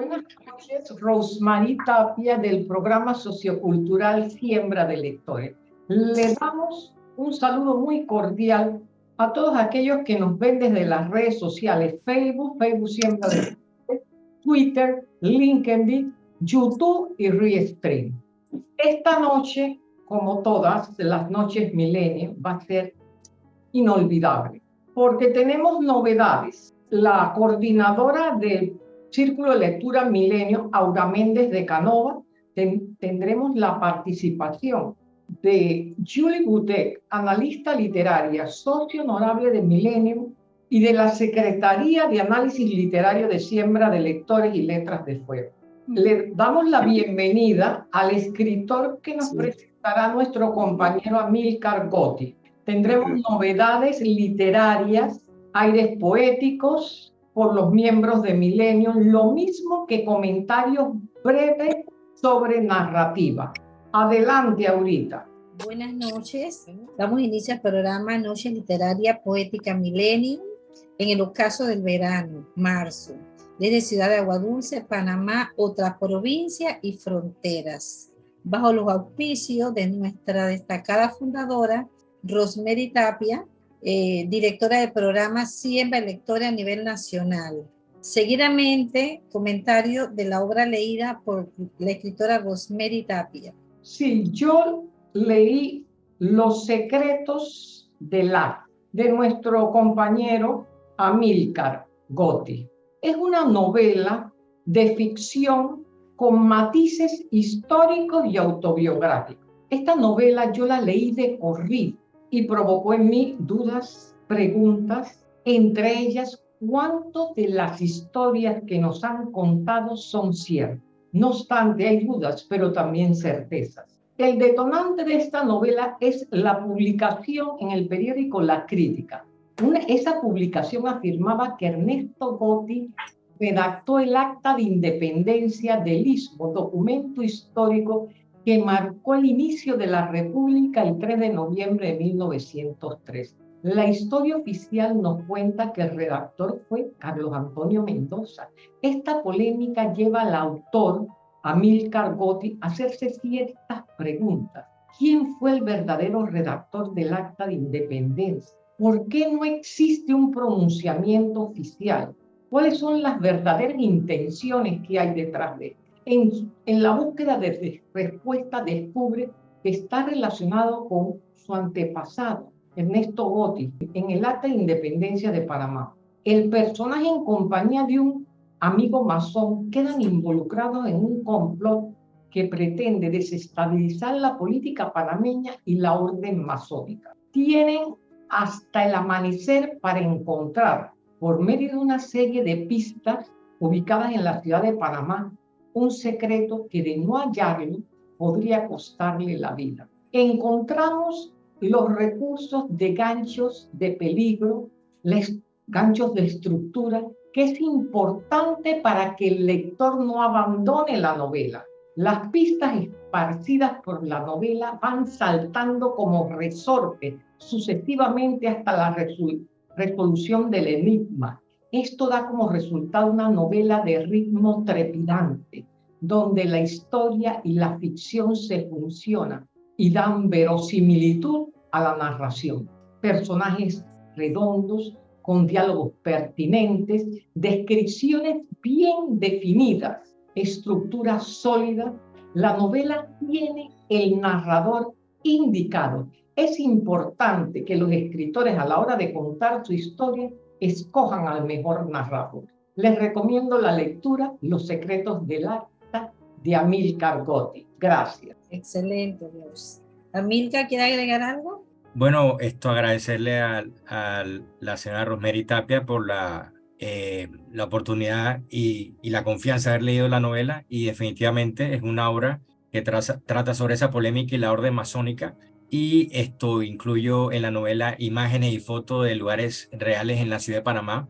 Buenas noches, Rosemary Tapia del programa sociocultural Siembra de Lectores. Le damos un saludo muy cordial a todos aquellos que nos ven desde las redes sociales, Facebook, Facebook Siembra de Lectores, Twitter, LinkedIn, YouTube y Restream. Esta noche, como todas las noches milenio, va a ser inolvidable, porque tenemos novedades. La coordinadora del Círculo de Lectura Milenio, Aura Méndez de Canova, tendremos la participación de Julie Butek, analista literaria, socio honorable de Milenio y de la Secretaría de Análisis Literario de Siembra de Lectores y Letras de Fuego. Le damos la bienvenida al escritor que nos presentará nuestro compañero Amilcar Gotti. Tendremos novedades literarias, aires poéticos por los miembros de Milenio, lo mismo que comentarios breves sobre narrativa. Adelante, ahorita. Buenas noches. Damos inicio al programa Noche Literaria Poética Millennium en el ocaso del verano, marzo, desde Ciudad de Aguadulce, Panamá, otras provincias y fronteras, bajo los auspicios de nuestra destacada fundadora, Rosemary Tapia, eh, directora del programa Siembra Lectora a nivel nacional. Seguidamente, comentario de la obra leída por la escritora Rosemary Tapia. Sí, yo leí Los secretos del arte de nuestro compañero Amílcar Gotti. Es una novela de ficción con matices históricos y autobiográficos. Esta novela yo la leí de corrido y provocó en mí dudas, preguntas, entre ellas cuánto de las historias que nos han contado son ciertas. No obstante, hay dudas, pero también certezas. El detonante de esta novela es la publicación en el periódico La Crítica. esa publicación afirmaba que Ernesto Gotti redactó el Acta de Independencia del Istmo, documento histórico que marcó el inicio de la República el 3 de noviembre de 1903. La historia oficial nos cuenta que el redactor fue Carlos Antonio Mendoza. Esta polémica lleva al autor, Amílcar Gotti, a hacerse ciertas preguntas. ¿Quién fue el verdadero redactor del Acta de Independencia? ¿Por qué no existe un pronunciamiento oficial? ¿Cuáles son las verdaderas intenciones que hay detrás de esto? En, la búsqueda de respuesta descubre que está relacionado con su antepasado, Ernesto Gotti, en el acta de independencia de Panamá. El personaje en compañía de un amigo masón quedan involucrados en un complot que pretende desestabilizar la política panameña y la orden masónica. Tienen hasta el amanecer para encontrar, por medio de una serie de pistas ubicadas en la ciudad de Panamá, un secreto que de no hallarlo podría costarle la vida. Encontramos los recursos de ganchos de peligro, ganchos de estructura, que es importante para que el lector no abandone la novela. Las pistas esparcidas por la novela van saltando como resorte sucesivamente hasta la resolución del enigma esto da como resultado una novela de ritmo trepidante, donde la historia y la ficción se funcionan y dan verosimilitud a la narración. Personajes redondos, con diálogos pertinentes, descripciones bien definidas, estructura sólida. La novela tiene el narrador indicado. Es importante que los escritores a la hora de contar su historia escojan al mejor narrador. Les recomiendo la lectura Los secretos del acta de Amilcar Gotti. Gracias. Excelente, Dios. Amilcar, ¿quiere agregar algo? Bueno, esto agradecerle a, la señora Rosemary Tapia por la, eh, la oportunidad y, la confianza de haber leído la novela y definitivamente es una obra que trata sobre esa polémica y la orden masónica y esto incluyo en la novela imágenes y fotos de lugares reales en la ciudad de Panamá,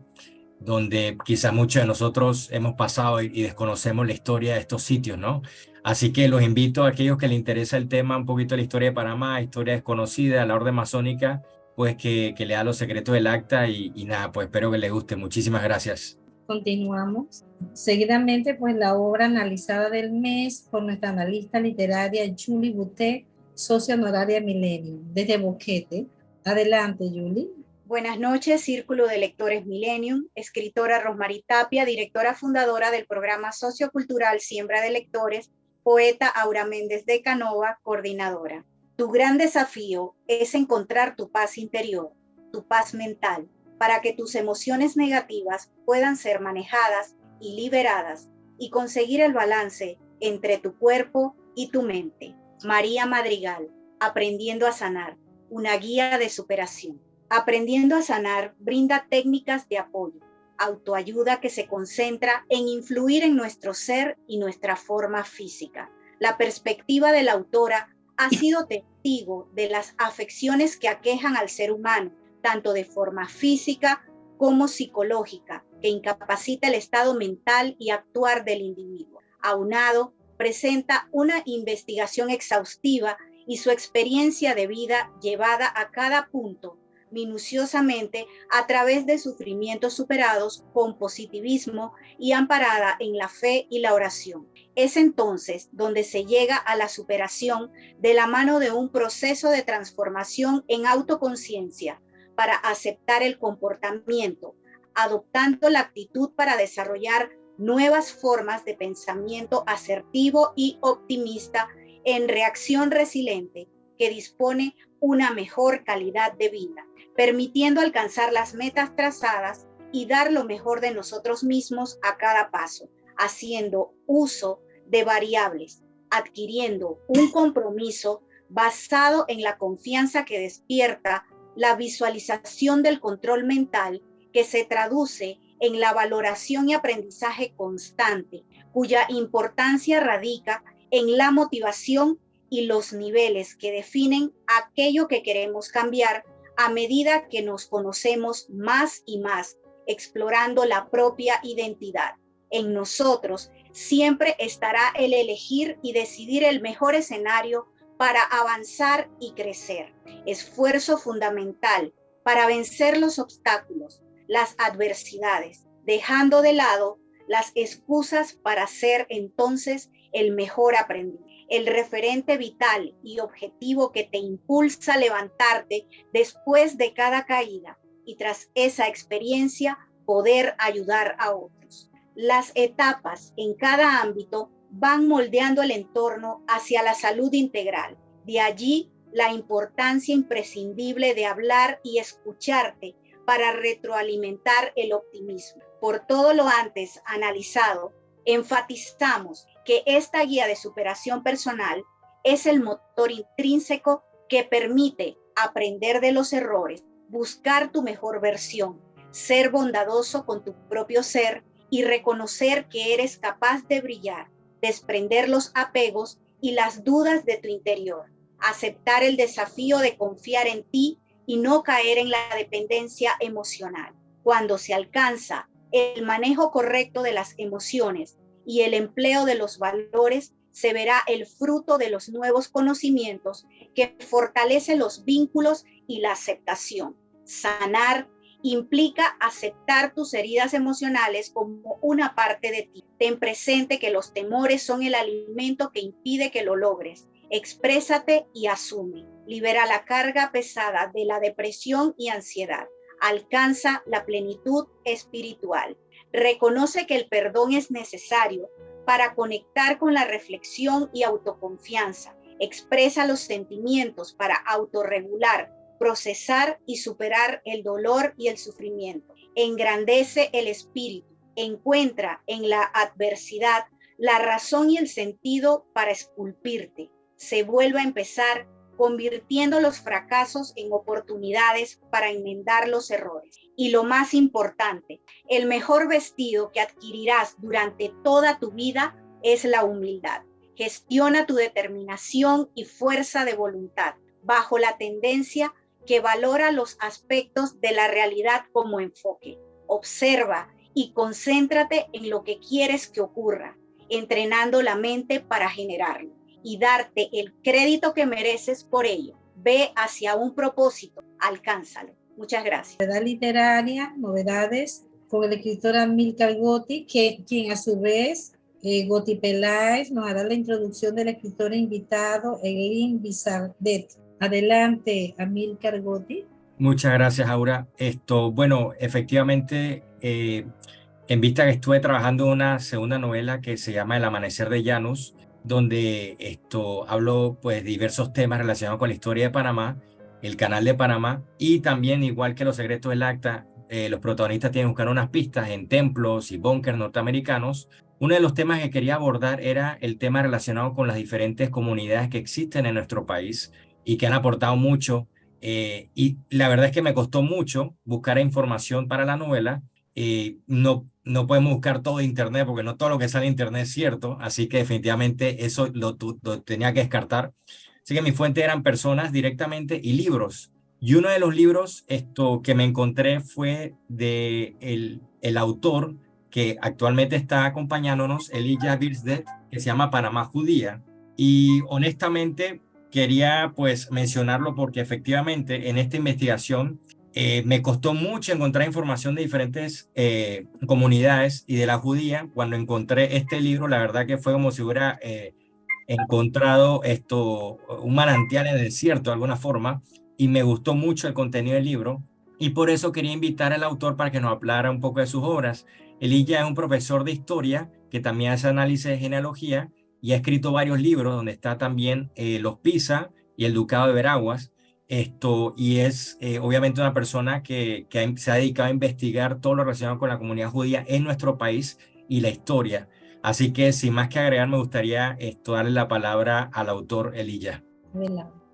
donde quizá muchos de nosotros hemos pasado y, desconocemos la historia de estos sitios, ¿no? Así que los invito a aquellos que les interesa el tema, un poquito de la historia de Panamá, historia desconocida, la orden masónica, pues que, que lea los secretos del acta y, y nada, pues espero que les guste. Muchísimas gracias. Continuamos. Seguidamente, pues la obra analizada del mes por nuestra analista literaria Julie Boutet, socia honoraria Milenio, desde Boquete. Adelante, Julie. Buenas noches, Círculo de Lectores Millennium, escritora Rosmarie Tapia, directora fundadora del programa sociocultural Siembra de Lectores, poeta Aura Méndez de Canova, coordinadora. Tu gran desafío es encontrar tu paz interior, tu paz mental, para que tus emociones negativas puedan ser manejadas y liberadas y conseguir el balance entre tu cuerpo y tu mente. María Madrigal, Aprendiendo a Sanar, una guía de superación. Aprendiendo a Sanar brinda técnicas de apoyo, autoayuda que se concentra en influir en nuestro ser y nuestra forma física. La perspectiva de la autora ha sido testigo de las afecciones que aquejan al ser humano tanto de forma física como psicológica, que incapacita el estado mental y actuar del individuo. Aunado, presenta una investigación exhaustiva y su experiencia de vida llevada a cada punto minuciosamente a través de sufrimientos superados con positivismo y amparada en la fe y la oración. Es entonces donde se llega a la superación de la mano de un proceso de transformación en autoconciencia, para aceptar el comportamiento, adoptando la actitud para desarrollar nuevas formas de pensamiento asertivo y optimista en reacción resiliente que dispone una mejor calidad de vida, permitiendo alcanzar las metas trazadas y dar lo mejor de nosotros mismos a cada paso, haciendo uso de variables, adquiriendo un compromiso basado en la confianza que despierta la visualización del control mental que se traduce en la valoración y aprendizaje constante, cuya importancia radica en la motivación y los niveles que definen aquello que queremos cambiar a medida que nos conocemos más y más, explorando la propia identidad. En nosotros siempre estará el elegir y decidir el mejor escenario para avanzar y crecer. Esfuerzo fundamental para vencer los obstáculos, las adversidades, dejando de lado las excusas para ser entonces el mejor aprendiz, el referente vital y objetivo que te impulsa a levantarte después de cada caída y tras esa experiencia poder ayudar a otros. Las etapas en cada ámbito van moldeando el entorno hacia la salud integral. De allí la importancia imprescindible de hablar y escucharte para retroalimentar el optimismo. Por todo lo antes analizado, enfatizamos que esta guía de superación personal es el motor intrínseco que permite aprender de los errores, buscar tu mejor versión, ser bondadoso con tu propio ser y reconocer que eres capaz de brillar desprender los apegos y las dudas de tu interior, aceptar el desafío de confiar en ti y no caer en la dependencia emocional. Cuando se alcanza el manejo correcto de las emociones y el empleo de los valores, se verá el fruto de los nuevos conocimientos que fortalece los vínculos y la aceptación. Sanar implica aceptar tus heridas emocionales como una parte de ti. Ten presente que los temores son el alimento que impide que lo logres. Exprésate y asume. Libera la carga pesada de la depresión y ansiedad. Alcanza la plenitud espiritual. Reconoce que el perdón es necesario para conectar con la reflexión y autoconfianza. Expresa los sentimientos para autorregular procesar y superar el dolor y el sufrimiento. Engrandece el espíritu, encuentra en la adversidad la razón y el sentido para esculpirte. Se vuelve a empezar convirtiendo los fracasos en oportunidades para enmendar los errores. Y lo más importante, el mejor vestido que adquirirás durante toda tu vida es la humildad. Gestiona tu determinación y fuerza de voluntad bajo la tendencia que valora los aspectos de la realidad como enfoque. Observa y concéntrate en lo que quieres que ocurra, entrenando la mente para generarlo y darte el crédito que mereces por ello. Ve hacia un propósito, alcánzalo. Muchas gracias. Novedad literaria, novedades con el escritor Amilcar Gotti, que, quien a su vez, eh, Gotti Peláez, nos hará la introducción del escritor invitado, Eglin Bizardet. Adelante, Amilcar Gotti. Muchas gracias, Aura. Esto, bueno, efectivamente, eh, en vista que estuve trabajando una segunda novela que se llama El Amanecer de Janus, donde esto hablo pues diversos temas relacionados con la historia de Panamá, el canal de Panamá y también igual que los secretos del acta, eh, los protagonistas tienen que buscar unas pistas en templos y búnkers norteamericanos. Uno de los temas que quería abordar era el tema relacionado con las diferentes comunidades que existen en nuestro país y que han aportado mucho. Eh, y la verdad es que me costó mucho buscar información para la novela. Eh, no no podemos buscar todo internet porque no todo lo que sale en internet es cierto, así que definitivamente eso lo, tenía que descartar. Así que mi fuente eran personas directamente y libros. Y uno de los libros esto, que me encontré fue de el, el autor que actualmente está acompañándonos, Elijah Birsdet, que se llama Panamá Judía. Y honestamente quería pues mencionarlo porque efectivamente en esta investigación eh, me costó mucho encontrar información de diferentes eh, comunidades y de la judía. Cuando encontré este libro, la verdad que fue como si hubiera eh, encontrado esto, un manantial en el desierto de alguna forma, y me gustó mucho el contenido del libro. Y por eso quería invitar al autor para que nos hablara un poco de sus obras. Elilla es un profesor de historia que también hace análisis de genealogía y ha escrito varios libros donde está también Los Pisa y el Ducado de Veraguas esto, y es eh, obviamente una persona que, que, se ha dedicado a investigar todo lo relacionado con la comunidad judía en nuestro país y la historia. Así que sin más que agregar, me gustaría esto, darle la palabra al autor Elilla.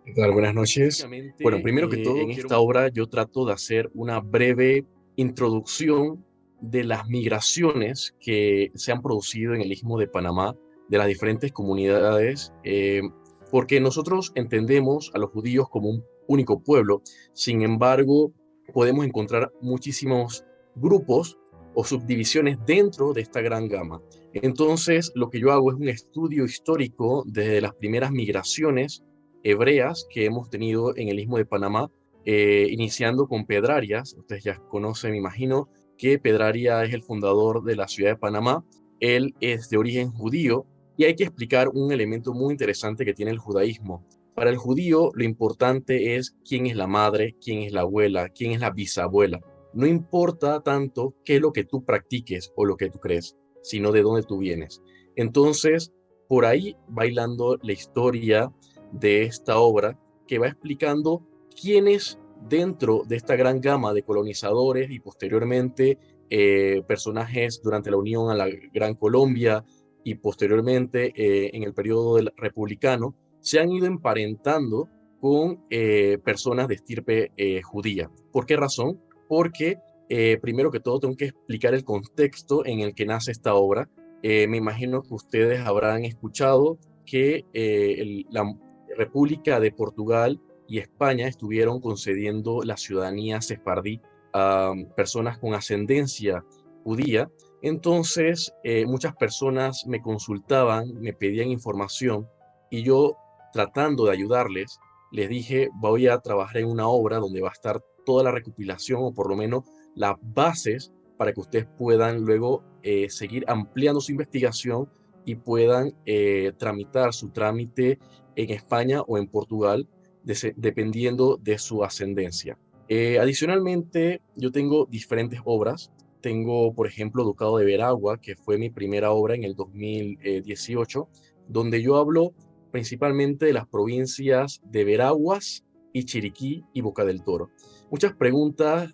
¿Qué tal? Buenas noches. Bueno, primero que eh, todo, en esta obra yo trato de hacer una breve introducción de las migraciones que se han producido en el Istmo de Panamá, de las diferentes comunidades, eh, porque nosotros entendemos a los judíos como un único pueblo. Sin embargo, podemos encontrar muchísimos grupos o subdivisiones dentro de esta gran gama. Entonces, lo que yo hago es un estudio histórico desde las primeras migraciones hebreas que hemos tenido en el Istmo de Panamá, eh, iniciando con Pedrarias. Ustedes ya conocen, me imagino, que Pedraria es el fundador de la ciudad de Panamá. Él es de origen judío y hay que explicar un elemento muy interesante que tiene el judaísmo. Para el judío lo importante es quién es la madre, quién es la abuela, quién es la bisabuela. No importa tanto qué es lo que tú practiques o lo que tú crees, sino de dónde tú vienes. Entonces, por ahí bailando la historia de esta obra que va explicando quiénes dentro de esta gran gama de colonizadores y posteriormente eh, personajes durante la Unión a la Gran Colombia y posteriormente eh, en el periodo republicano, se han ido emparentando con eh, personas de estirpe eh, judía. ¿Por qué razón? Porque eh, primero que todo tengo que explicar el contexto en el que nace esta obra. me imagino que ustedes habrán escuchado que la República de Portugal y España estuvieron concediendo la ciudadanía sefardí a personas con ascendencia judía. Entonces, muchas personas me consultaban, me pedían información y yo tratando de ayudarles, les dije, voy a trabajar en una obra donde va a estar toda la recopilación o por lo menos las bases para que ustedes puedan luego eh, seguir ampliando su investigación y puedan eh, tramitar su trámite en España o en Portugal, dependiendo de su ascendencia. Eh, adicionalmente, yo tengo diferentes obras. Tengo, por ejemplo, Ducado de Veragua, que fue mi primera obra en el 2018, donde yo hablo principalmente de las provincias de Veraguas y Chiriquí y Boca del Toro. Muchas preguntas,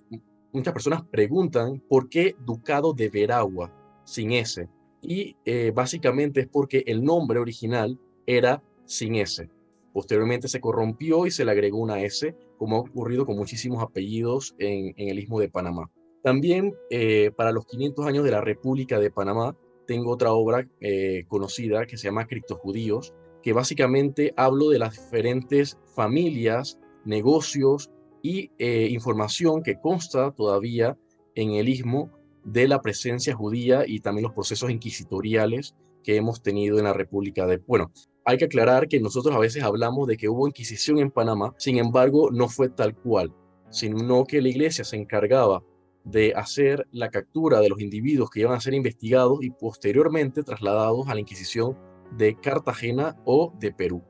muchas personas preguntan por qué Ducado de Veragua sin S. Y eh, básicamente es porque el nombre original era sin S. Posteriormente se corrompió y se le agregó una S, como ha ocurrido con muchísimos apellidos en, el Istmo de Panamá. También eh, para los 500 años de la República de Panamá, tengo otra obra eh, conocida que se llama Criptojudíos, que básicamente hablo de las diferentes familias, negocios y eh, información que consta todavía en el istmo de la presencia judía y también los procesos inquisitoriales que hemos tenido en la República de... Bueno, hay que aclarar que nosotros a veces hablamos de que hubo inquisición en Panamá, sin embargo, no fue tal cual, sino que la iglesia se encargaba de hacer la captura de los individuos que iban a ser investigados y posteriormente trasladados a la Inquisición de Cartagena o de Perú.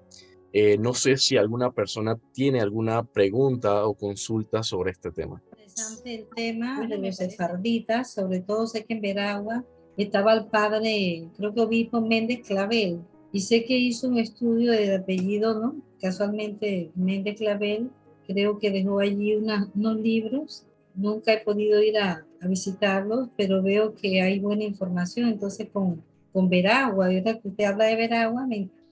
Eh, no sé si alguna persona tiene alguna pregunta o consulta sobre este tema. Interesante el tema de los sefarditas, sobre todo sé que en Veragua estaba el padre, creo que obispo Méndez Clavel, y sé que hizo un estudio de apellido, ¿no? Casualmente Méndez Clavel, creo que dejó allí unos libros. Nunca he podido ir a, visitarlos, pero veo que hay buena información. Entonces, con, con Veragua, y ahora que usted habla de Veragua,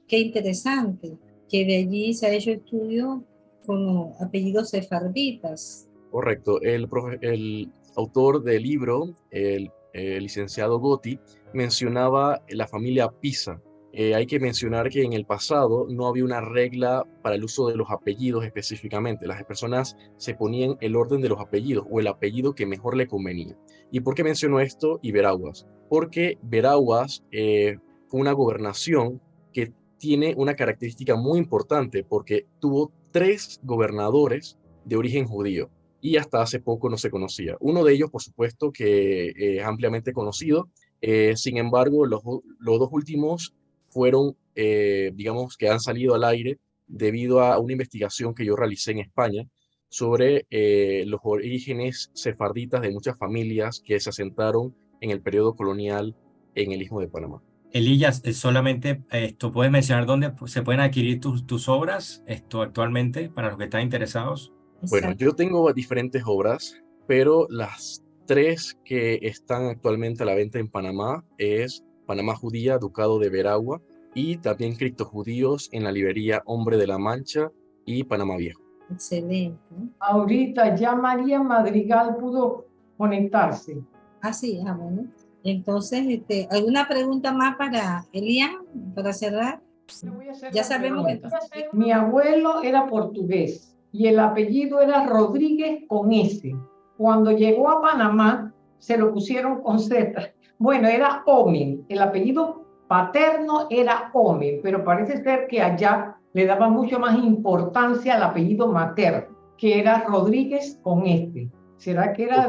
qué interesante que de allí se ha hecho estudio con apellidos sefarditas. Correcto. El, el autor del libro, el, el licenciado Gotti, mencionaba la familia Pisa, eh, hay que mencionar que en el pasado no había una regla para el uso de los apellidos específicamente. Las personas se ponían el orden de los apellidos o el apellido que mejor le convenía. ¿Y por qué menciono esto y Veraguas? Porque Veraguas eh, fue una gobernación que tiene una característica muy importante porque tuvo tres gobernadores de origen judío y hasta hace poco no se conocía. Uno de ellos, por supuesto, que es ampliamente conocido. Eh, sin embargo, los, los dos últimos fueron, eh, digamos, que han salido al aire debido a una investigación que yo realicé en España sobre eh, los orígenes sefarditas de muchas familias que se asentaron en el periodo colonial en el Istmo de Panamá. Elías, eh, solamente esto, ¿puedes mencionar dónde se pueden adquirir tus, tus obras esto actualmente para los que están interesados? Bueno, yo tengo diferentes obras, pero las tres que están actualmente a la venta en Panamá es Panamá Judía, Ducado de Veragua, y también Criptojudíos en la librería Hombre de la Mancha y Panamá Viejo. Excelente. Ahorita ya María Madrigal pudo conectarse. Ah, sí, ah, bueno. Entonces, este, ¿alguna pregunta más para Elian, para cerrar? Ya sabemos que... Mi abuelo era portugués y el apellido era Rodríguez con S. Cuando llegó a Panamá, se lo pusieron con Z bueno, era Omen, el apellido paterno era Omen, pero parece ser que allá le daba mucho más importancia al apellido materno, que era Rodríguez con este. ¿Será que era...?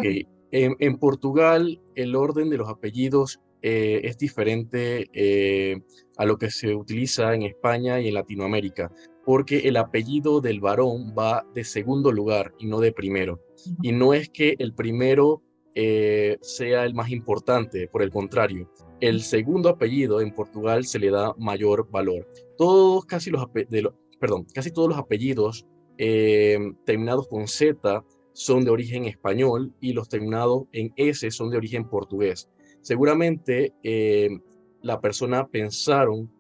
En, Portugal el orden de los apellidos eh, es diferente eh, a lo que se utiliza en España y en Latinoamérica, porque el apellido del varón va de segundo lugar y no de primero. Y no es que el primero eh, sea el más importante, por el contrario, el segundo apellido en Portugal se le da mayor valor. Todos, casi, los, perdón, casi todos los apellidos eh, terminados con Z son de origen español y los terminados en S son de origen portugués. Seguramente eh, la persona pensaron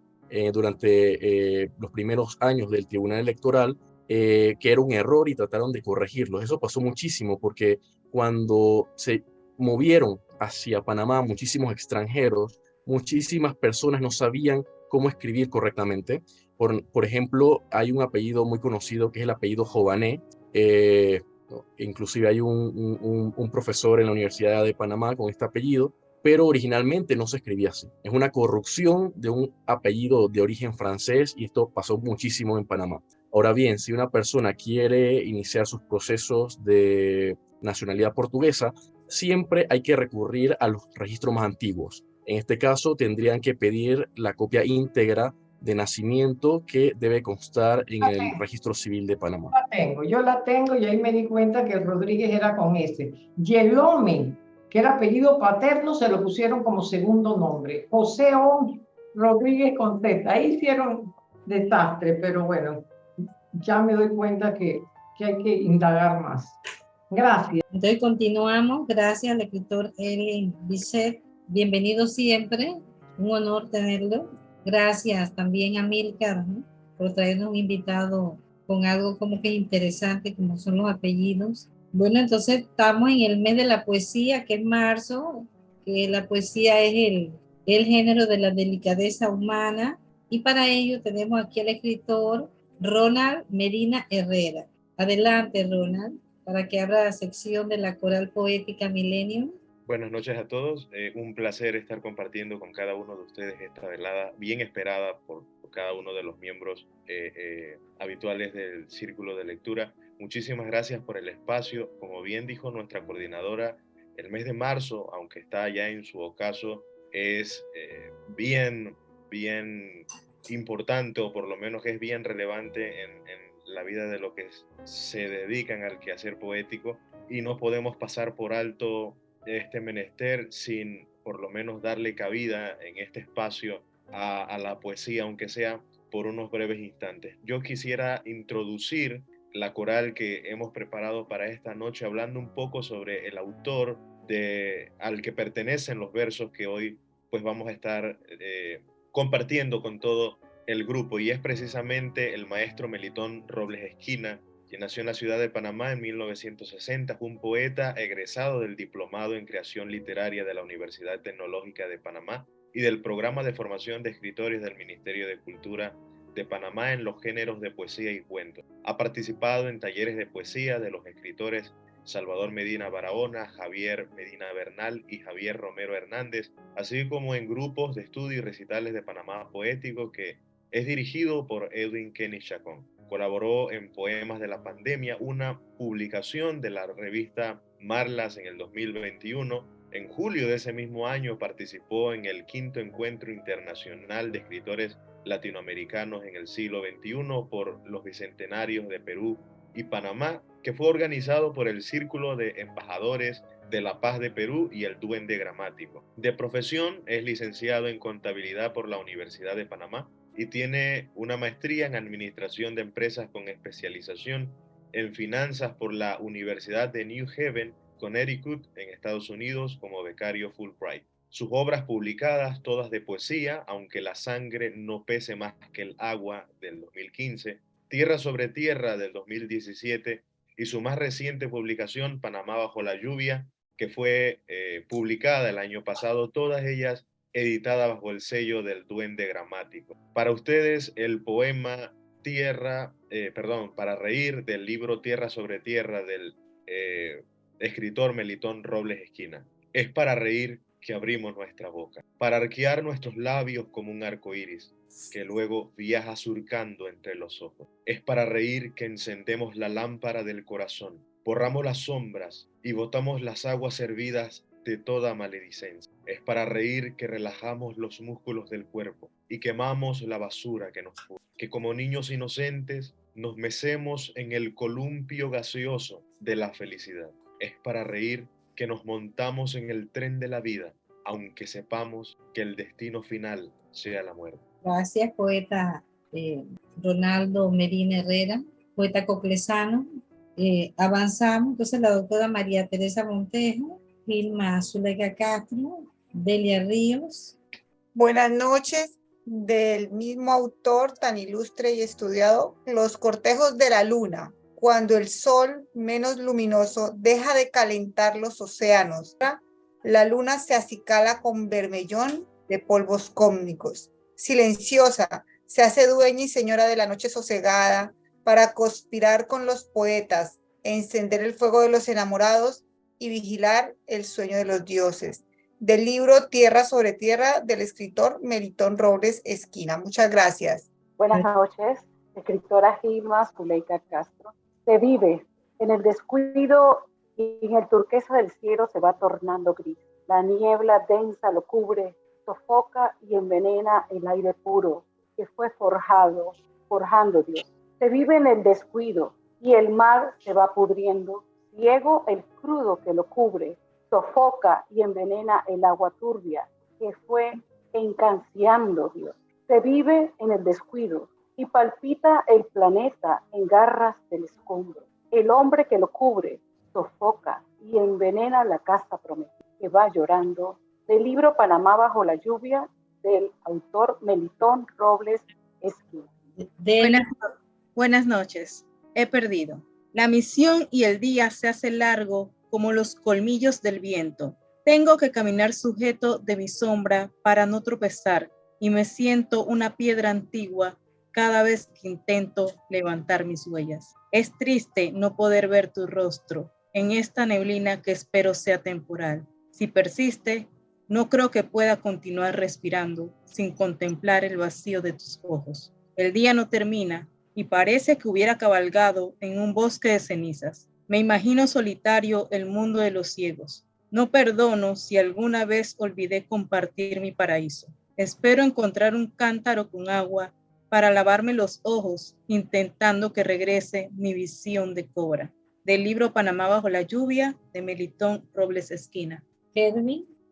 durante los primeros años del Tribunal Electoral que era un error y trataron de corregirlo. Eso pasó muchísimo porque cuando se movieron hacia Panamá muchísimos extranjeros, muchísimas personas no sabían cómo escribir correctamente. Por, ejemplo, hay un apellido muy conocido que es el apellido Jované. Eh, inclusive hay un, profesor en la Universidad de Panamá con este apellido, pero originalmente no se escribía así. Es una corrupción de un apellido de origen francés y esto pasó muchísimo en Panamá. Ahora bien, si una persona quiere iniciar sus procesos de nacionalidad portuguesa, siempre hay que recurrir a los registros más antiguos. En este caso, tendrían que pedir la copia íntegra de nacimiento que debe constar en el registro civil de Panamá. La tengo, yo la tengo y ahí me di cuenta que Rodríguez era con ese. Yelome, que era apellido paterno, se lo pusieron como segundo nombre. José Rodríguez con Z. Ahí hicieron desastre, pero bueno, ya me doy cuenta que, que hay que indagar más. Gracias. Entonces continuamos. Gracias al escritor Eli Bisset. Bienvenido siempre. Un honor tenerlo. Gracias también a Milcar por traernos un invitado con algo como que interesante, como son los apellidos. Bueno, entonces estamos en el mes de la poesía, que es marzo, que la poesía es el, el género de la delicadeza humana. Y para ello tenemos aquí al escritor Ronald Medina Herrera. Adelante, Ronald para que abra la sección de la coral poética Millennium. Buenas noches a todos. Eh, un placer estar compartiendo con cada uno de ustedes esta velada bien esperada por, cada uno de los miembros eh, eh, habituales del Círculo de Lectura. Muchísimas gracias por el espacio. Como bien dijo nuestra coordinadora, El mes de marzo, aunque está ya en su ocaso, es bien, bien importante o por lo menos es bien relevante en, la vida de lo que se dedican al quehacer poético y no podemos pasar por alto este menester sin por lo menos darle cabida en este espacio a, la poesía, aunque sea por unos breves instantes. Yo quisiera introducir la coral que hemos preparado para esta noche, hablando un poco sobre el autor de, al que pertenecen los versos que hoy pues vamos a estar eh, compartiendo con todo el grupo, y es precisamente el maestro Melitón Robles Esquina, quien nació en la ciudad de Panamá en 1960, fue un poeta egresado del Diplomado en Creación Literaria de la Universidad Tecnológica de Panamá y del Programa de Formación de Escritores del Ministerio de Cultura de Panamá en los géneros de poesía y cuento. Ha participado en talleres de poesía de los escritores Salvador Medina Barahona, Javier Medina Bernal y Javier Romero Hernández, así como en grupos de estudio y recitales de Panamá Poético que es dirigido por Edwin Kenny Chacón. Colaboró en Poemas de la Pandemia, una publicación de la revista Marlas en el 2021. En julio de ese mismo año participó en el quinto encuentro internacional de escritores latinoamericanos en el siglo XXI por los bicentenarios de Perú y Panamá, que fue organizado por el Círculo de Embajadores de la Paz de Perú y el Duende Gramático. De profesión es licenciado en contabilidad por la Universidad de Panamá y tiene una maestría en Administración de Empresas con especialización en Finanzas por la Universidad de New Haven, Connecticut, en Estados Unidos, como becario Fulbright. Sus obras publicadas, todas de poesía, aunque la sangre no pese más que el agua, del 2015, Tierra sobre Tierra, del 2017, y su más reciente publicación, Panamá bajo la lluvia, que fue eh, publicada el año pasado, todas ellas editada bajo el sello del Duende Gramático. Para ustedes, el poema Tierra, eh, perdón, para reír del libro Tierra sobre Tierra del eh, escritor Melitón Robles Esquina. Es para reír que abrimos nuestra boca, para arquear nuestros labios como un arco iris que luego viaja surcando entre los ojos. Es para reír que encendemos la lámpara del corazón, borramos las sombras y botamos las aguas hervidas de toda maledicencia. Es para reír que relajamos los músculos del cuerpo y quemamos la basura que nos fue. Que como niños inocentes nos mecemos en el columpio gaseoso de la felicidad. Es para reír que nos montamos en el tren de la vida, aunque sepamos que el destino final sea la muerte. Gracias, poeta eh, Ronaldo Medina Herrera, poeta coclesano. Eh, avanzamos, entonces la doctora María Teresa Montejo Vilma Zulega Castro, Delia Ríos. Buenas noches, del mismo autor tan ilustre y estudiado, Los cortejos de la luna, cuando el sol menos luminoso deja de calentar los océanos. La luna se acicala con vermellón de polvos cómnicos. Silenciosa, se hace dueña y señora de la noche sosegada para conspirar con los poetas, encender el fuego de los enamorados y vigilar el sueño de los dioses. Del libro Tierra sobre Tierra del escritor Melitón Robles Esquina. Muchas gracias. Buenas noches, escritora Gilma Zuleika Castro. Se vive en el descuido y en el turquesa del cielo se va tornando gris. La niebla densa lo cubre, sofoca y envenena el aire puro que fue forjado, forjando Dios. Se vive en el descuido y el mar se va pudriendo ciego el crudo que lo cubre, sofoca y envenena el agua turbia que fue encanciando Dios. Se vive en el descuido y palpita el planeta en garras del escombro. El hombre que lo cubre sofoca y envenena la casa prometida que va llorando. Del libro Panamá bajo la lluvia del autor Melitón Robles Esquina. Buenas, buenas noches. He perdido. La misión y el día se hace largo como los colmillos del viento. Tengo que caminar sujeto de mi sombra para no tropezar y me siento una piedra antigua cada vez que intento levantar mis huellas. Es triste no poder ver tu rostro en esta neblina que espero sea temporal. Si persiste, no creo que pueda continuar respirando sin contemplar el vacío de tus ojos. El día no termina y parece que hubiera cabalgado en un bosque de cenizas. Me imagino solitario el mundo de los ciegos, No perdono si alguna vez olvidé compartir mi paraíso. Espero encontrar un cántaro con agua para lavarme los ojos, intentando que regrese mi visión de cobra. Del libro Panamá bajo la lluvia, de Melitón Robles Esquina.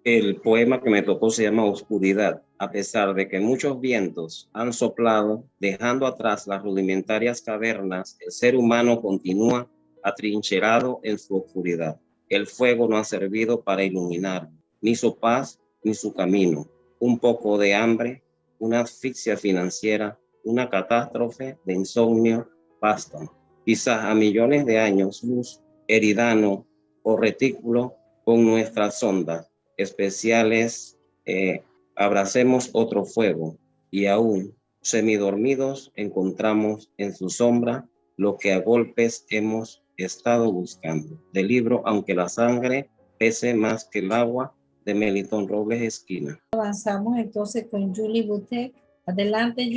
El poema que me tocó se llama Oscuridad. A pesar de que muchos vientos han soplado, dejando atrás las rudimentarias cavernas, el ser humano continúa atrincherado en su oscuridad. El fuego no ha servido para iluminar ni su paz ni su camino. Un poco de hambre, una asfixia financiera, una catástrofe de insomnio bastan. Quizás a millones de años luz, heridano o retículo con nuestras sondas especiales, eh, abracemos otro fuego y aún semidormidos encontramos en su sombra lo que a golpes hemos estado buscando. Del libro Aunque la sangre pese más que el agua, de Melitón Robles Esquina. Avanzamos entonces con Julie Butek. Adelante.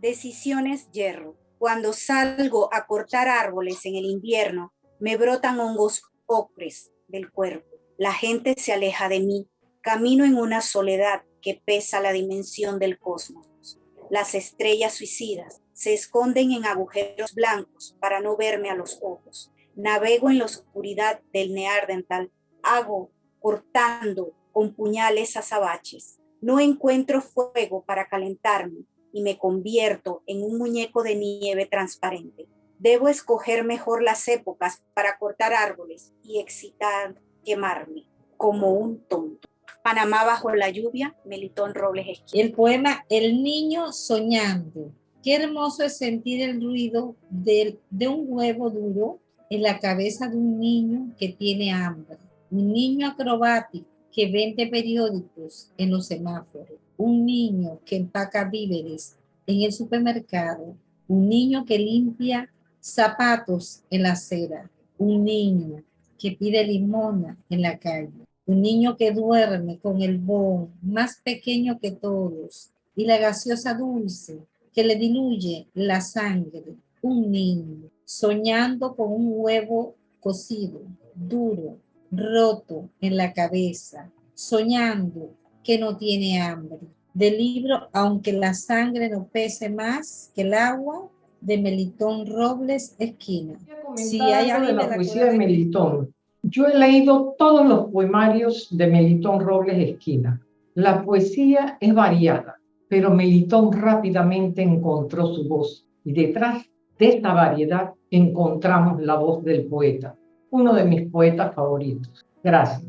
Decisiones hierro. Cuando salgo a cortar árboles en el invierno, me brotan hongos ocres del cuerpo. La gente se aleja de mí. Camino en una soledad que pesa la dimensión del cosmos. Las estrellas suicidas se esconden en agujeros blancos para no verme a los ojos. Navego en la oscuridad del Neardental, hago cortando con puñales azabaches. No encuentro fuego para calentarme y me convierto en un muñeco de nieve transparente. Debo escoger mejor las épocas para cortar árboles y excitar, quemarme como un tonto. Panamá bajo la lluvia, Melitón Robles Esquina. El poema El niño soñando Qué hermoso es sentir el ruido de un huevo duro en la cabeza de un niño que tiene hambre. Un niño acrobático que vende periódicos en los semáforos. Un niño que empaca víveres en el supermercado. Un niño que limpia zapatos en la acera. Un niño que pide limona en la calle. Un niño que duerme con el bon más pequeño que todos y la gaseosa dulce que le diluye la sangre, un niño, soñando con un huevo cocido, duro, roto en la cabeza, soñando que no tiene hambre. Del libro Aunque la sangre no pese más que el agua, de Melitón Robles Esquina. Si hay algo de la, poesía de Melitón. Yo he leído todos los poemarios de Melitón Robles Esquina. La poesía es variada, pero Melitón rápidamente encontró su voz y detrás de esta variedad encontramos la voz del poeta, uno de mis poetas favoritos. Gracias.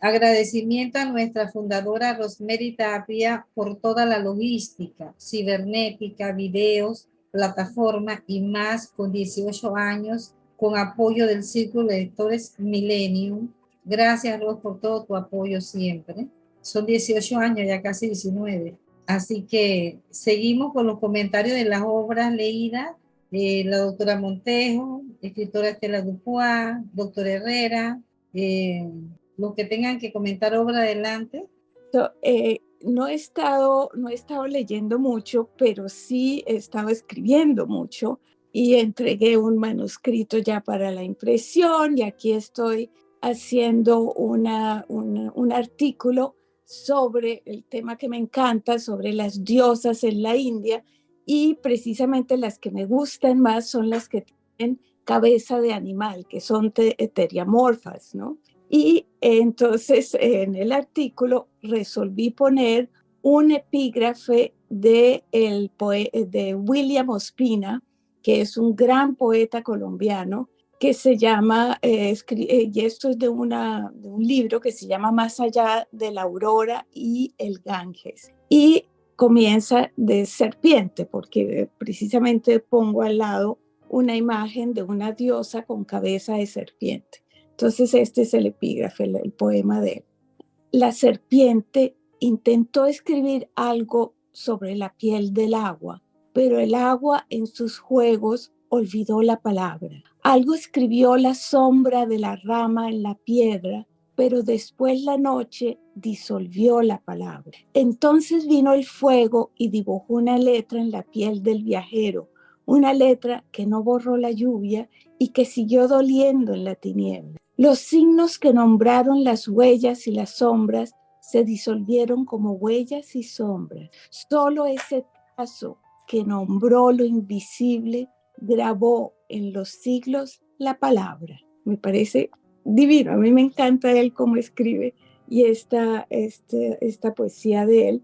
Agradecimiento a nuestra fundadora Rosemary Tapia por toda la logística, cibernética, videos, plataforma y más con 18 años con apoyo del Círculo de Lectores Millennium. Gracias, Ros, por todo tu apoyo siempre. Son 18 años, ya casi 19. Así que seguimos con los comentarios de las obras leídas. Eh, la doctora Montejo, escritora Estela Dupuá, doctor Herrera, eh, los que tengan que comentar obra adelante. Eh, no, he estado, no he estado leyendo mucho, pero sí he estado escribiendo mucho y entregué un manuscrito ya para la impresión y aquí estoy haciendo una, un artículo sobre el tema que me encanta, sobre las diosas en la India y precisamente las que me gustan más son las que tienen cabeza de animal, que son teriamorfas, ¿no? Y entonces en el artículo resolví poner un epígrafe de, el de William Ospina, que es un gran poeta colombiano, que se llama, eh, eh, y esto es de, una, de un libro que se llama Más allá de la aurora y el Ganges. Y comienza de serpiente, porque precisamente pongo al lado una imagen de una diosa con cabeza de serpiente. Entonces este es el epígrafe, el, poema de él. La serpiente intentó escribir algo sobre la piel del agua, pero el agua en sus juegos olvidó la palabra. Algo escribió la sombra de la rama en la piedra, pero después la noche disolvió la palabra. Entonces vino el fuego y dibujó una letra en la piel del viajero, una letra que no borró la lluvia y que siguió doliendo en la tiniebla. Los signos que nombraron las huellas y las sombras se disolvieron como huellas y sombras. Solo ese paso que nombró lo invisible grabó en los siglos la palabra. Me parece divino, a mí me encanta él cómo escribe y esta, este, esta poesía de él,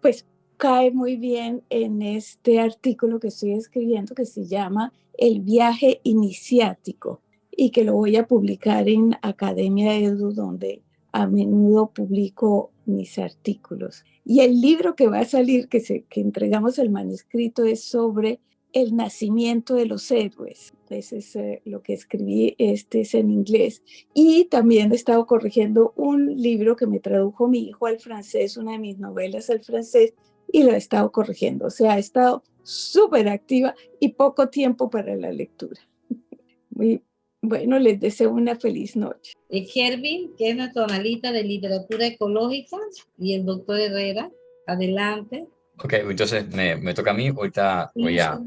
pues cae muy bien en este artículo que estoy escribiendo que se llama El viaje iniciático y que lo voy a publicar en Academia Edu, donde a menudo publico mis artículos. Y el libro que va a salir, que, se, que entregamos el manuscrito, es sobre el nacimiento de los héroes. Ese es eh, lo que escribí, este es en inglés. Y también he estado corrigiendo un libro que me tradujo mi hijo al francés, una de mis novelas al francés, y lo he estado corrigiendo. O sea, he estado súper activa y poco tiempo para la lectura. Muy, bueno, les deseo una feliz noche. Y Kervin, que es nuestro analista de literatura ecológica, y el doctor Herrera, adelante. Ok, entonces me, me, toca a mí, ahorita voy a...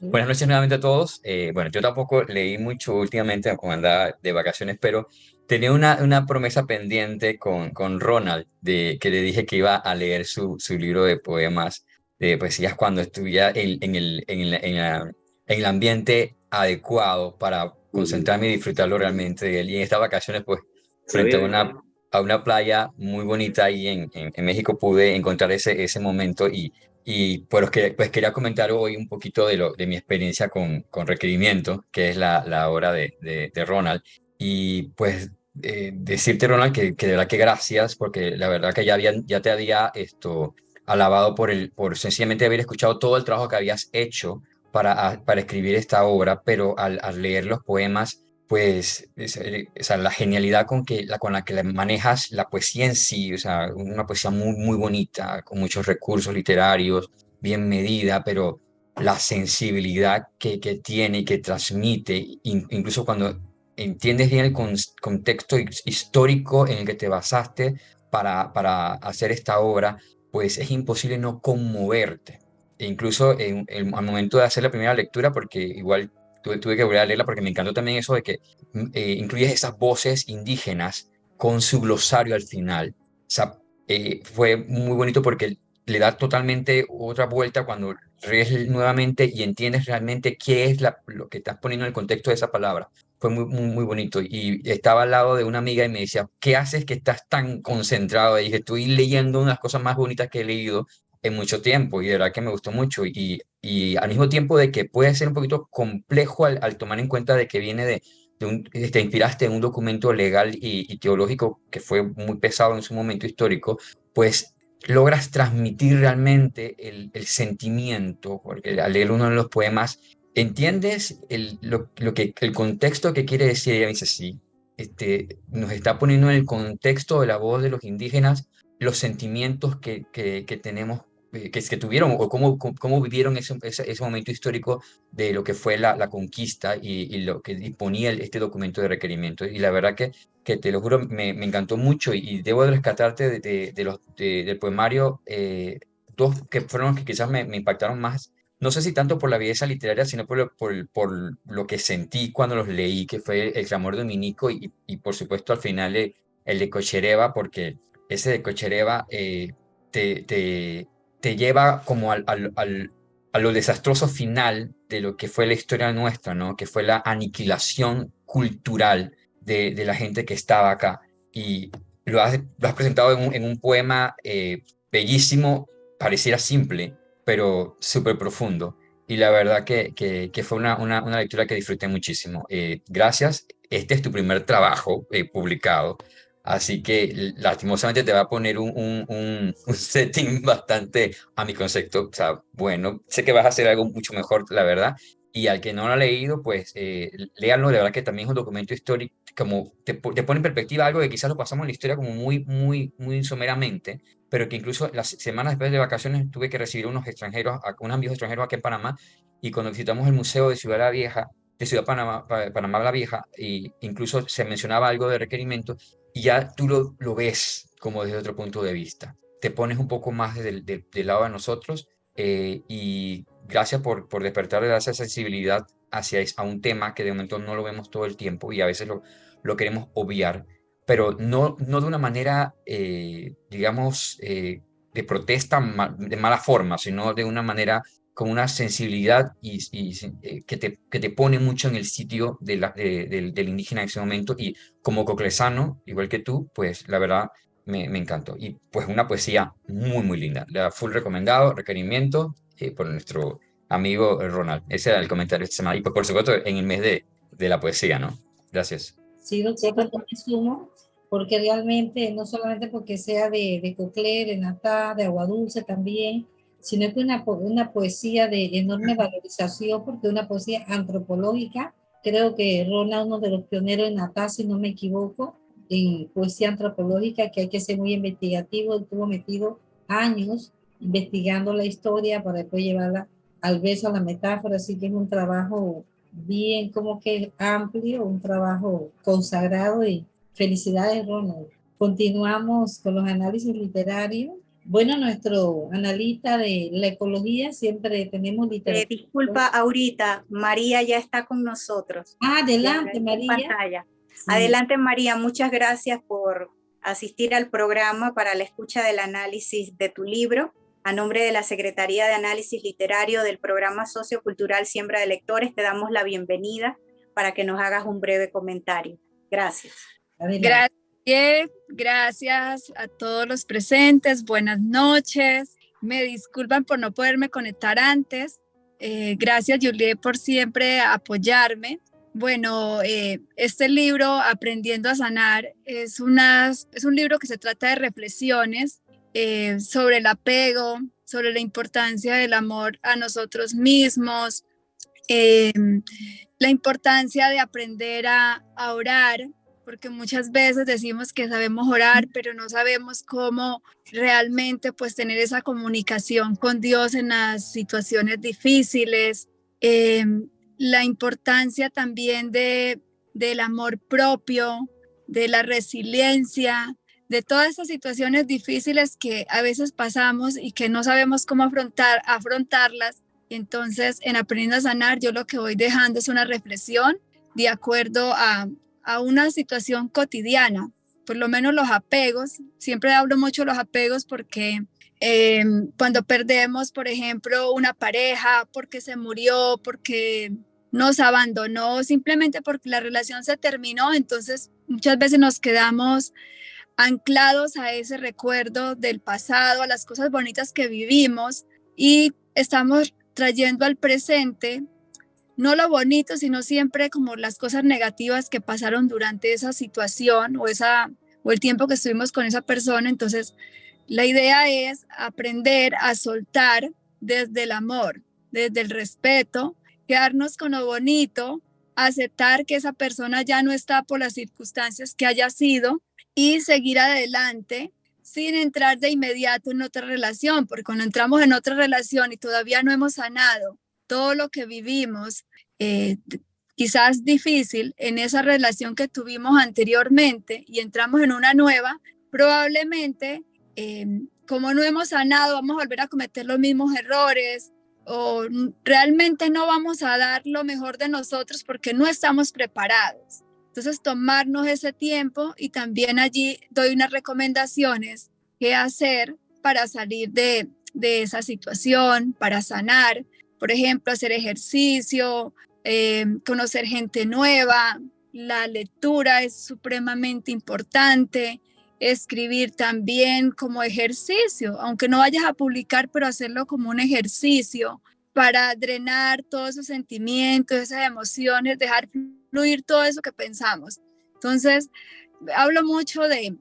Buenas noches nuevamente a todos. Eh, bueno, yo tampoco leí mucho últimamente cuando andaba de vacaciones, pero tenía una, una promesa pendiente con, con Ronald, de, que le dije que iba a leer su, su libro de poemas, de poesías, cuando estuviera en, en, el, en, el, en, en el ambiente adecuado para concentrarme y disfrutarlo realmente de él. Y en estas vacaciones, pues, frente a una a una playa muy bonita ahí en, en, México pude encontrar ese, ese momento y, y pues, que, pues quería comentar hoy un poquito de, lo, de mi experiencia con, con Requerimiento, que es la, la obra de, de, Ronald. Y pues eh, decirte, Ronald, que, que, de verdad que gracias, porque la verdad que ya, había, ya te había esto, alabado por, el, por sencillamente haber escuchado todo el trabajo que habías hecho para, para escribir esta obra, pero al, leer los poemas pues eh, o sea, la genialidad con, que, la, con la que manejas la poesía en sí, o sea, una poesía muy, muy bonita, con muchos recursos literarios, bien medida, pero la sensibilidad que, que tiene y que transmite, incluso cuando entiendes bien el contexto histórico en el que te basaste para, para hacer esta obra, pues es imposible no conmoverte. E incluso en, en, al momento de hacer la primera lectura, porque igual tuve, tuve que volver a leerla porque me encantó también eso de que mm, eh, incluyes esas voces indígenas con su glosario al final. O sea, eh, fue muy bonito porque le da totalmente otra vuelta cuando lees nuevamente y entiendes realmente qué es la, lo que estás poniendo en el contexto de esa palabra. Fue muy, muy, bonito. Y estaba al lado de una amiga y me decía, ¿qué haces que estás tan concentrado? Y dije, estoy leyendo una de las cosas más bonitas que he leído en mucho tiempo y de verdad que me gustó mucho y, y al mismo tiempo de que puede ser un poquito complejo al, al tomar en cuenta de que viene de, de un, te inspiraste en un documento legal y, teológico que fue muy pesado en su momento histórico, pues logras transmitir realmente el, el sentimiento, porque al leer uno de los poemas entiendes el, lo, lo, que, el contexto que quiere decir, ella dice, sí, este, nos está poniendo en el contexto de la voz de los indígenas los sentimientos que, que, que tenemos eh, que, que tuvieron o cómo, cómo vivieron ese, ese, momento histórico de lo que fue la, la conquista y, y, lo que disponía este documento de requerimiento. Y la verdad que, que te lo juro, me, me encantó mucho y, debo rescatarte de, de, los, del poemario eh, dos que fueron los que quizás me, me, impactaron más. No sé si tanto por la belleza literaria, sino por, por, por lo que sentí cuando los leí, que fue El clamor dominico y, y por supuesto al final el, el de Cochereva, porque ese de Cochereva eh, te, te, te lleva como al, al, al, a lo desastroso final de lo que fue la historia nuestra, ¿no? Que fue la aniquilación cultural de, de la gente que estaba acá. Y lo has, lo has presentado en un, en un poema eh, bellísimo, pareciera simple, pero súper profundo. Y la verdad que, que, que fue una, una, una, lectura que disfruté muchísimo. Eh, gracias. Este es tu primer trabajo eh, publicado. Así que lastimosamente te va a poner un, un, un, un, setting bastante a mi concepto. O sea, bueno, sé que vas a hacer algo mucho mejor, la verdad. Y al que no lo ha leído, pues eh, léanlo, de verdad que también es un documento histórico, como te, te, pone en perspectiva algo que quizás lo pasamos en la historia como muy, muy, muy someramente, pero que incluso las semanas después de vacaciones tuve que recibir unos extranjeros, unos amigos extranjeros aquí en Panamá, y cuando visitamos el Museo de Ciudad la Vieja, de Ciudad Panamá, Panamá la Vieja, y incluso se mencionaba algo de requerimiento, y ya tú lo, lo ves como desde otro punto de vista. Te pones un poco más del, del, del lado de nosotros eh, y gracias por, por despertar esa sensibilidad hacia a un tema que de momento no lo vemos todo el tiempo y a veces lo, lo queremos obviar, pero no, no de una manera, eh, digamos, eh, de protesta de mala forma, sino de una manera con una sensibilidad y, eh, que, te, que te pone mucho en el sitio de la, del indígena en ese momento. Y como coclesano, igual que tú, pues la verdad me, me encantó. Y pues una poesía muy, muy linda. La full recomendado, requerimiento por nuestro amigo Ronald. Ese era el comentario de semana. Y pues, por supuesto, en el mes de, de la poesía, ¿no? Gracias. Sí, doctor, me sumo, porque realmente, no solamente porque sea de, de Coclé, de Natá, de Agua Dulce también, sino que una, una poesía de enorme valorización, porque una poesía antropológica. Creo que Ronald, uno de los pioneros en Natá, si no me equivoco, en poesía antropológica, que hay que ser muy investigativo, estuvo metido años investigando la historia para después llevarla al beso, a la metáfora, así que es un trabajo bien como que amplio, un trabajo consagrado y felicidades Ronald. Continuamos con los análisis literarios. Bueno, nuestro analista de la ecología siempre tenemos literatura. Eh, disculpa, ahorita, María ya está con nosotros. Ah, adelante, María. Adelante, María, muchas gracias por asistir al programa para la escucha del análisis de tu libro. A nombre de la Secretaría de Análisis Literario del Programa Sociocultural Siembra de Lectores, te damos la bienvenida para que nos hagas un breve comentario. Gracias. Gracias, gracias a todos los presentes. Buenas noches. Me disculpan por no poderme conectar antes. Eh, gracias, Julie, por siempre apoyarme. Bueno, eh, este libro, Aprendiendo a Sanar, es, una, es un libro que se trata de reflexiones eh, sobre el apego, sobre la importancia del amor a nosotros mismos, eh, la importancia de aprender a, orar, porque muchas veces decimos que sabemos orar, pero no sabemos cómo realmente pues tener esa comunicación con Dios en las situaciones difíciles. Eh, la importancia también de, del amor propio, de la resiliencia, de todas esas situaciones difíciles que a veces pasamos y que no sabemos cómo afrontar, afrontarlas. Entonces, en Aprendiendo a Sanar, yo lo que voy dejando es una reflexión de acuerdo a, a una situación cotidiana, por lo menos los apegos. Siempre hablo mucho de los apegos porque eh, cuando perdemos, por ejemplo, una pareja, porque se murió, porque nos abandonó, simplemente porque la relación se terminó, entonces muchas veces nos quedamos anclados a ese recuerdo del pasado, a las cosas bonitas que vivimos y estamos trayendo al presente no lo bonito, sino siempre como las cosas negativas que pasaron durante esa situación o esa o el tiempo que estuvimos con esa persona. Entonces, la idea es aprender a soltar desde el amor, desde el respeto, quedarnos con lo bonito, aceptar que esa persona ya no está por las circunstancias que haya sido y seguir adelante sin entrar de inmediato en otra relación, porque cuando entramos en otra relación y todavía no hemos sanado todo lo que vivimos, eh, quizás difícil en esa relación que tuvimos anteriormente y entramos en una nueva, probablemente eh, como no hemos sanado, vamos a volver a cometer los mismos errores o realmente no vamos a dar lo mejor de nosotros porque no estamos preparados. Entonces, tomarnos ese tiempo y también allí doy unas recomendaciones qué hacer para salir de, esa situación, para sanar. Por ejemplo, hacer ejercicio, eh, conocer gente nueva. La lectura es supremamente importante. Escribir también como ejercicio, aunque no vayas a publicar, pero hacerlo como un ejercicio para drenar todos esos sentimientos, esas emociones, dejar fluir todo eso que pensamos. Entonces, hablo mucho de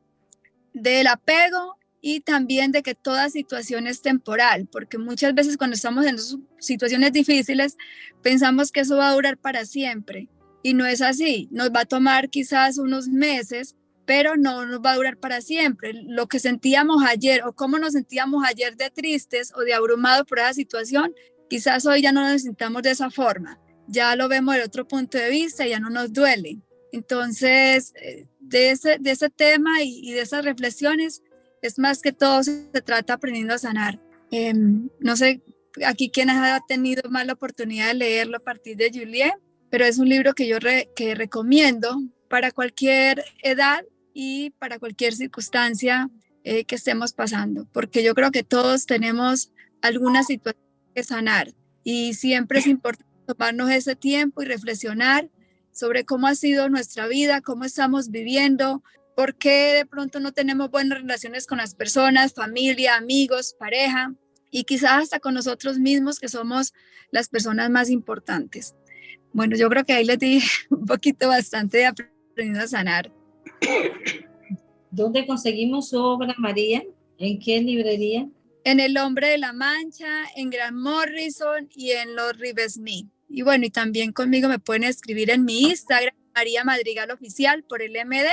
del apego y también de que toda situación es temporal, porque muchas veces cuando estamos en situaciones difíciles pensamos que eso va a durar para siempre y no es así. Nos va a tomar quizás unos meses, pero no nos va a durar para siempre. Lo que sentíamos ayer o cómo nos sentíamos ayer de tristes o de abrumados por esa situación, quizás hoy ya no nos sintamos de esa forma ya lo vemos de otro punto de vista, ya no nos duele. Entonces, eh, de ese, de ese tema y, de esas reflexiones, es más que todo se trata aprendiendo a sanar. Em, no sé aquí quién ha tenido más la oportunidad de leerlo a partir de Juliet, pero es un libro que yo que recomiendo para cualquier edad y para cualquier circunstancia eh, que estemos pasando, porque yo creo que todos tenemos alguna situación que sanar y siempre es importante tomarnos ese tiempo y reflexionar sobre cómo ha sido nuestra vida, cómo estamos viviendo, por qué de pronto no tenemos buenas relaciones con las personas, familia, amigos, pareja y quizás hasta con nosotros mismos que somos las personas más importantes. Bueno, yo creo que ahí les di un poquito bastante de aprendiendo a sanar. ¿Dónde conseguimos su obra, María? ¿En qué librería? En El Hombre de la Mancha, en Gran Morrison y en Los Rivesme. Y bueno, y también conmigo me pueden escribir en mi Instagram, María Madrigal Oficial, por el MD,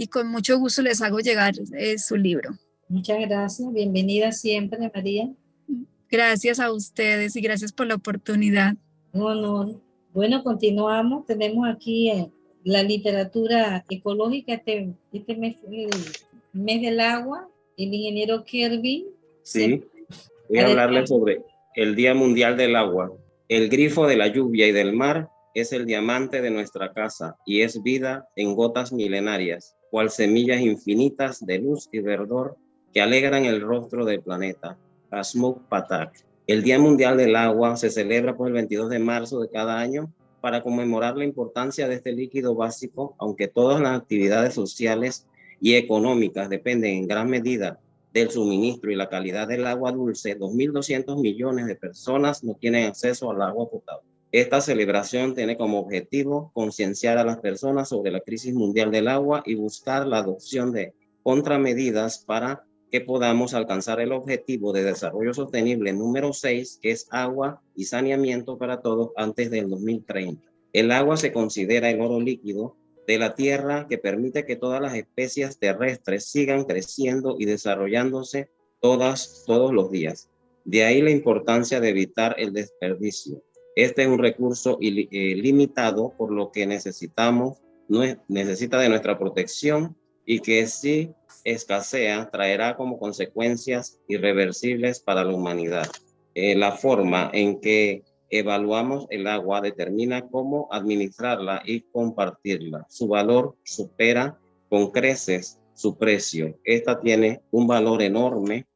y con mucho gusto les hago llegar eh, su libro. Muchas gracias, bienvenida siempre, María. Gracias a ustedes y gracias por la oportunidad. Un honor. Bueno, continuamos. Tenemos aquí eh, la literatura ecológica, este, este mes, el mes del agua, el ingeniero Kirby. Sí, voy a hablarles sobre el Día Mundial del Agua. El grifo de la lluvia y del mar es el diamante de nuestra casa y es vida en gotas milenarias, cual semillas infinitas de luz y verdor que alegran el rostro del planeta. Asmuk Patak. El Día Mundial del Agua se celebra por el 22 de marzo de cada año para conmemorar la importancia de este líquido básico, aunque todas las actividades sociales y económicas dependen en gran medida del suministro y la calidad del agua dulce, 2.200 millones de personas no tienen acceso al agua potable. Esta celebración tiene como objetivo concienciar a las personas sobre la crisis mundial del agua y buscar la adopción de contramedidas para que podamos alcanzar el objetivo de desarrollo sostenible número 6, que es agua y saneamiento para todos antes del 2030. El agua se considera el oro líquido de la tierra que permite que todas las especies terrestres sigan creciendo y desarrollándose todas, todos los días. De ahí la importancia de evitar el desperdicio. Este es un recurso eh, por lo que necesitamos, necesita de nuestra protección y que si escasea traerá como consecuencias irreversibles para la humanidad. Eh, la forma en que evaluamos el agua determina cómo administrarla y compartirla. Su valor supera con creces su precio. Esta tiene un valor enorme,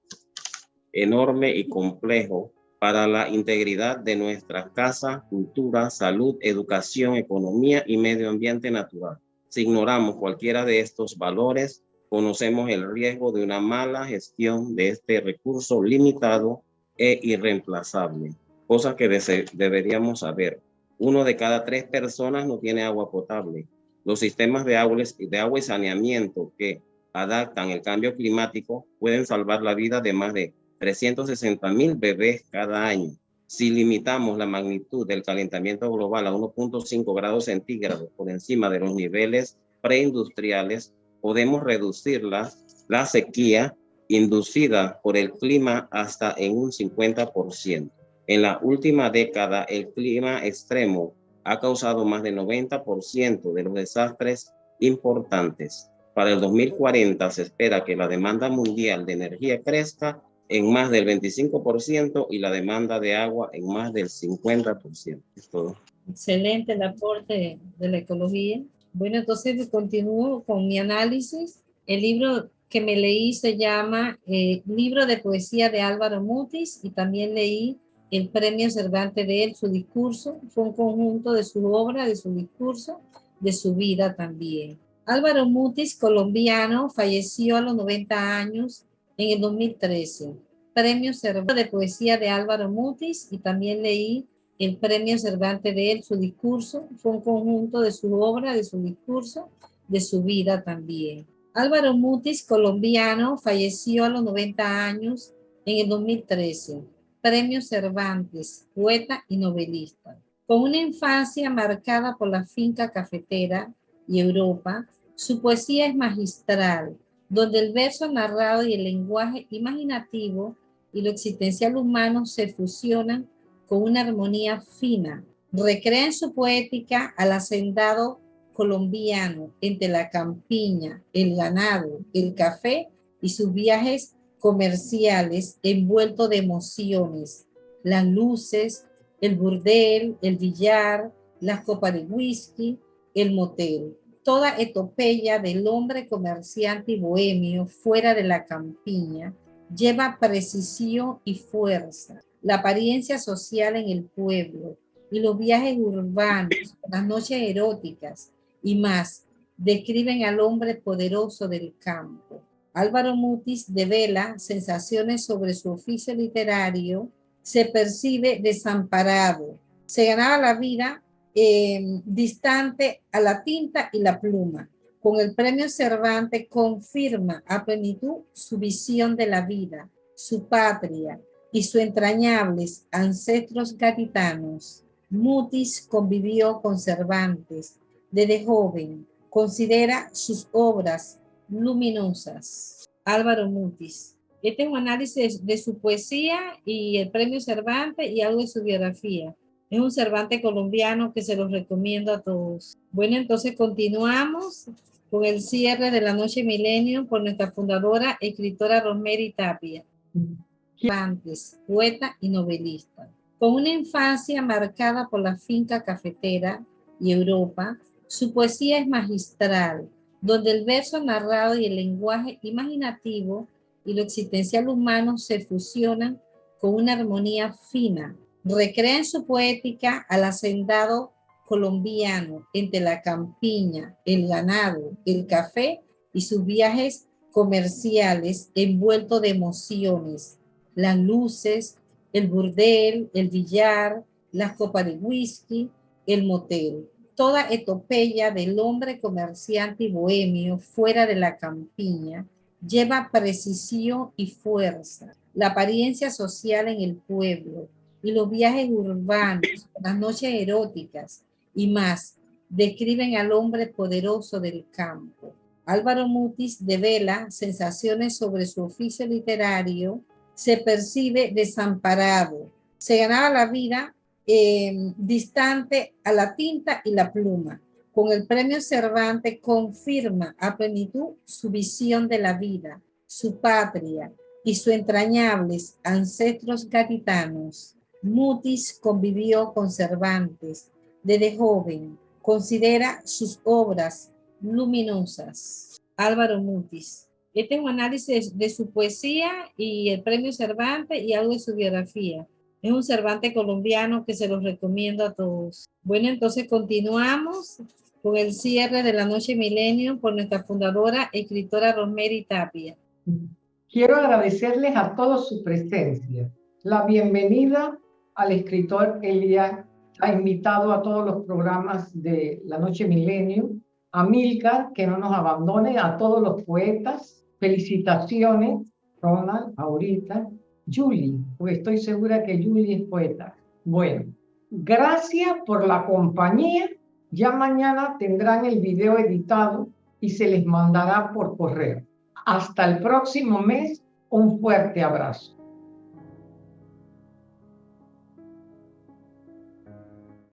enorme y complejo para la integridad de nuestra casa, cultura, salud, educación, economía y medio ambiente natural. Si ignoramos cualquiera de estos valores, conocemos el riesgo de una mala gestión de este recurso limitado e irreemplazable, cosa que deberíamos saber. Uno de cada tres personas no tiene agua potable. Los sistemas de agua, de agua y saneamiento que adaptan el cambio climático pueden salvar la vida de más de 360 mil bebés cada año. Si limitamos la magnitud del calentamiento global a 1.5 grados centígrados por encima de los niveles preindustriales, podemos reducir la, la sequía inducida por el clima hasta en un 50%. En la última década, el clima extremo ha causado más del 90% de los desastres importantes. Para el 2040 se espera que la demanda mundial de energía crezca en más del 25% y la demanda de agua en más del 50%. Es todo. Excelente el aporte de la ecología. Bueno, entonces continúo con mi análisis. El libro que me leí se llama eh, Libro de Poesía de Álvaro Mutis y también leí el premio Cervantes de él, su discurso. Fue un conjunto de su obra, de su discurso, de su vida también. Álvaro Mutis, colombiano, falleció a los 90 años en el 2013. Premio Cervantes de Poesía de Álvaro Mutis y también leí el Premio Cervantes de él, su discurso. Fue un conjunto de su obra, de su discurso, de su vida también. Álvaro Mutis, colombiano, falleció a los 90 años en el 2013. Premio Cervantes, poeta y novelista. Con una infancia marcada por la finca cafetera y Europa, su poesía es magistral, donde el verso narrado y el lenguaje imaginativo y lo existencial humano se fusionan con una armonía fina. Recrea en su poética al hacendado colombiano entre la campiña, el ganado, el café y sus viajes comerciales envueltos de emociones, las luces, el burdel, el billar, las copas de whisky, el motel. Toda etopeya del hombre comerciante y bohemio fuera de la campiña lleva precisión y fuerza, la apariencia social en el pueblo y los viajes urbanos, las noches eróticas y más, describen al hombre poderoso del campo. Álvaro Mutis devela sensaciones sobre su oficio literario, se percibe desamparado, se ganaba la vida eh, distante a la tinta y la pluma. Con el premio Cervantes confirma a plenitud su visión de la vida, su patria y sus entrañables ancestros gaditanos. Mutis convivió con Cervantes desde joven. Considera sus obras luminosas. Álvaro Mutis. Este es un análisis de su poesía y el premio Cervantes y algo de su biografía. Es un Cervantes colombiano que se los recomiendo a todos. Bueno, entonces continuamos con el cierre de la Noche Milenio por nuestra fundadora, escritora Rosemary Tapia. Cervantes, poeta y novelista. Con una infancia marcada por la finca cafetera y Europa, su poesía es magistral, donde el verso narrado y el lenguaje imaginativo y lo existencial humano se fusionan con una armonía fina, recrea en su poética al hacendado colombiano entre la campiña, el ganado, el café y sus viajes comerciales envuelto de emociones, las luces, el burdel, el billar, las copas de whisky, el motel. Toda etopeya del hombre comerciante y bohemio fuera de la campiña lleva precisión y fuerza, la apariencia social en el pueblo, y los viajes urbanos, las noches eróticas y más, describen al hombre poderoso del campo. Álvaro Mutis devela sensaciones sobre su oficio literario, se percibe desamparado, se ganaba la vida em, distante a la tinta y la pluma. Con el premio Cervantes confirma a plenitud su visión de la vida, su patria y sus entrañables ancestros gaditanos. Mutis convivió con Cervantes desde joven. Considera sus obras luminosas. Álvaro Mutis. Este es un análisis de su poesía y el premio Cervantes y algo de su biografía. Es un Cervantes colombiano que se los recomiendo a todos. Bueno, entonces continuamos con el cierre de la Noche Milenio por nuestra fundadora, escritora Rosemary Tapia. Quiero agradecerles a todos su presencia, la bienvenida al escritor Elia, ha invitado a todos los programas de La Noche Milenio, a Milka, que no nos abandone, a todos los poetas, felicitaciones, Ronald, ahorita, Julie, porque estoy segura que Julie es poeta. Bueno, gracias por la compañía. Ya mañana tendrán el video editado y se les mandará por correo. Hasta el próximo mes, un fuerte abrazo.